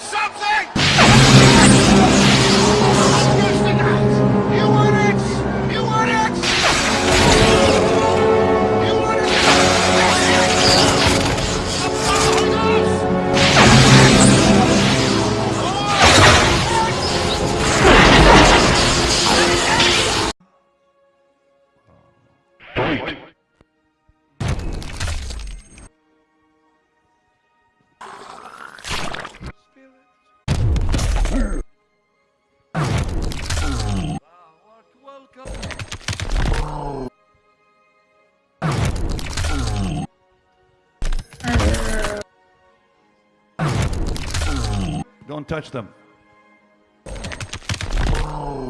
something? Don't touch them.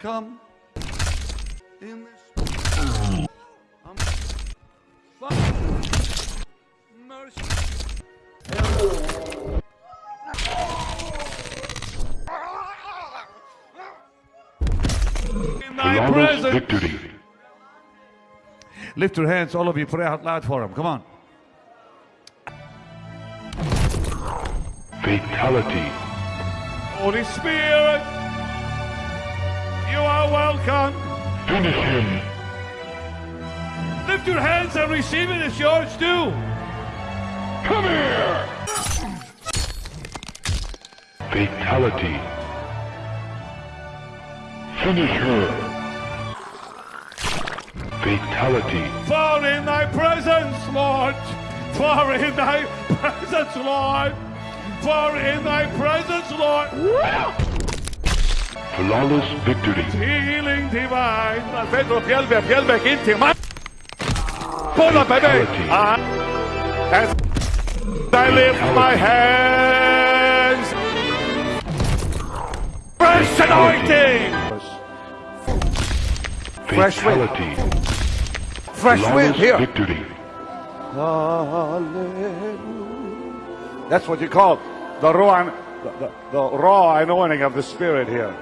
Come. In this. Um, fuck. Mercy. In thy Flawless presence. victory. Lift your hands, all of you. Pray out loud for him. Come on. Fatality. Holy Spirit, you are welcome. Finish him. Lift your hands and receive it. It's yours too. Come here! Fatality. Finish her. Fatality. For in thy presence, Lord. For in thy presence, Lord. For in thy presence, Lord. Flawless victory. Healing divine. Pedro Fjellberg, Fjellberg in till my. Pull up, baby. Fatality. Uh, as I lift my hands. Fresh anointing. Fresh wind. Fresh wind here. victory. Hallelujah. That's what you call the raw, the, the, the raw anointing of the Spirit here.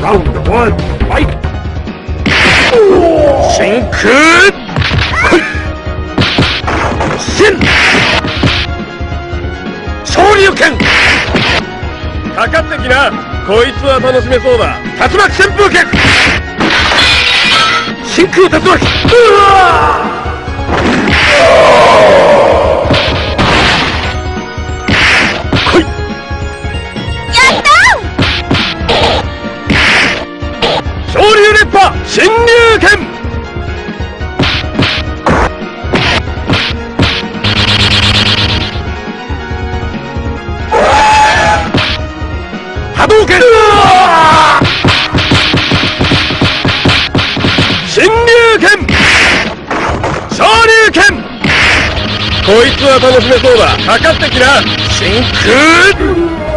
Round one, fight! 真空真昇竜拳かかってきなこいつは楽しめそうだ竜巻旋風拳真空竜巻うわ新竜拳。波動拳。新竜拳。昇竜拳。こいつは楽しめそうだ。かかってきな。真空